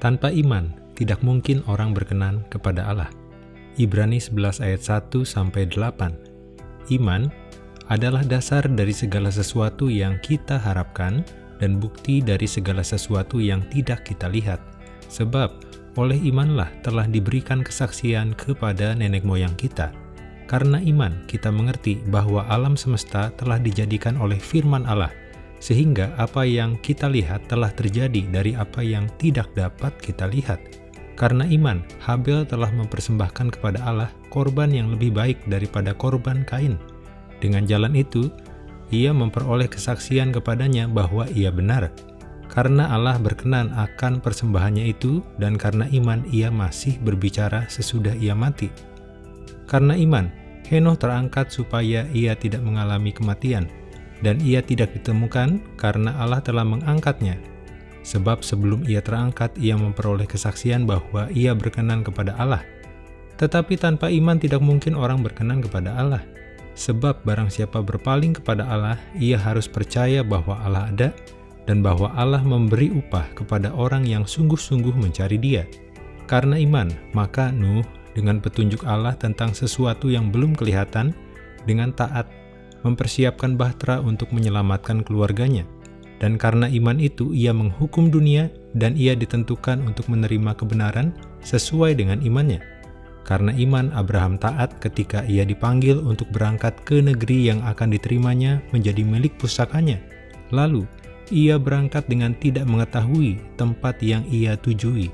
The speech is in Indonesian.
Tanpa iman, tidak mungkin orang berkenan kepada Allah. Ibrani 11 ayat 1 sampai 8. Iman adalah dasar dari segala sesuatu yang kita harapkan dan bukti dari segala sesuatu yang tidak kita lihat. Sebab oleh imanlah telah diberikan kesaksian kepada nenek moyang kita. Karena iman, kita mengerti bahwa alam semesta telah dijadikan oleh firman Allah, sehingga apa yang kita lihat telah terjadi dari apa yang tidak dapat kita lihat. Karena iman, Habel telah mempersembahkan kepada Allah korban yang lebih baik daripada korban Kain. Dengan jalan itu, ia memperoleh kesaksian kepadanya bahwa ia benar. Karena Allah berkenan akan persembahannya itu, dan karena iman ia masih berbicara sesudah ia mati. Karena iman, Henoh terangkat supaya ia tidak mengalami kematian, dan ia tidak ditemukan karena Allah telah mengangkatnya. Sebab sebelum ia terangkat, ia memperoleh kesaksian bahwa ia berkenan kepada Allah. Tetapi tanpa iman tidak mungkin orang berkenan kepada Allah. Sebab barang siapa berpaling kepada Allah, ia harus percaya bahwa Allah ada, dan bahwa Allah memberi upah kepada orang yang sungguh-sungguh mencari dia. Karena iman, maka Nuh dengan petunjuk Allah tentang sesuatu yang belum kelihatan, dengan taat mempersiapkan bahtera untuk menyelamatkan keluarganya. Dan karena iman itu, ia menghukum dunia dan ia ditentukan untuk menerima kebenaran sesuai dengan imannya. Karena iman, Abraham taat ketika ia dipanggil untuk berangkat ke negeri yang akan diterimanya menjadi milik pusakanya. Lalu, ia berangkat dengan tidak mengetahui tempat yang ia tujui.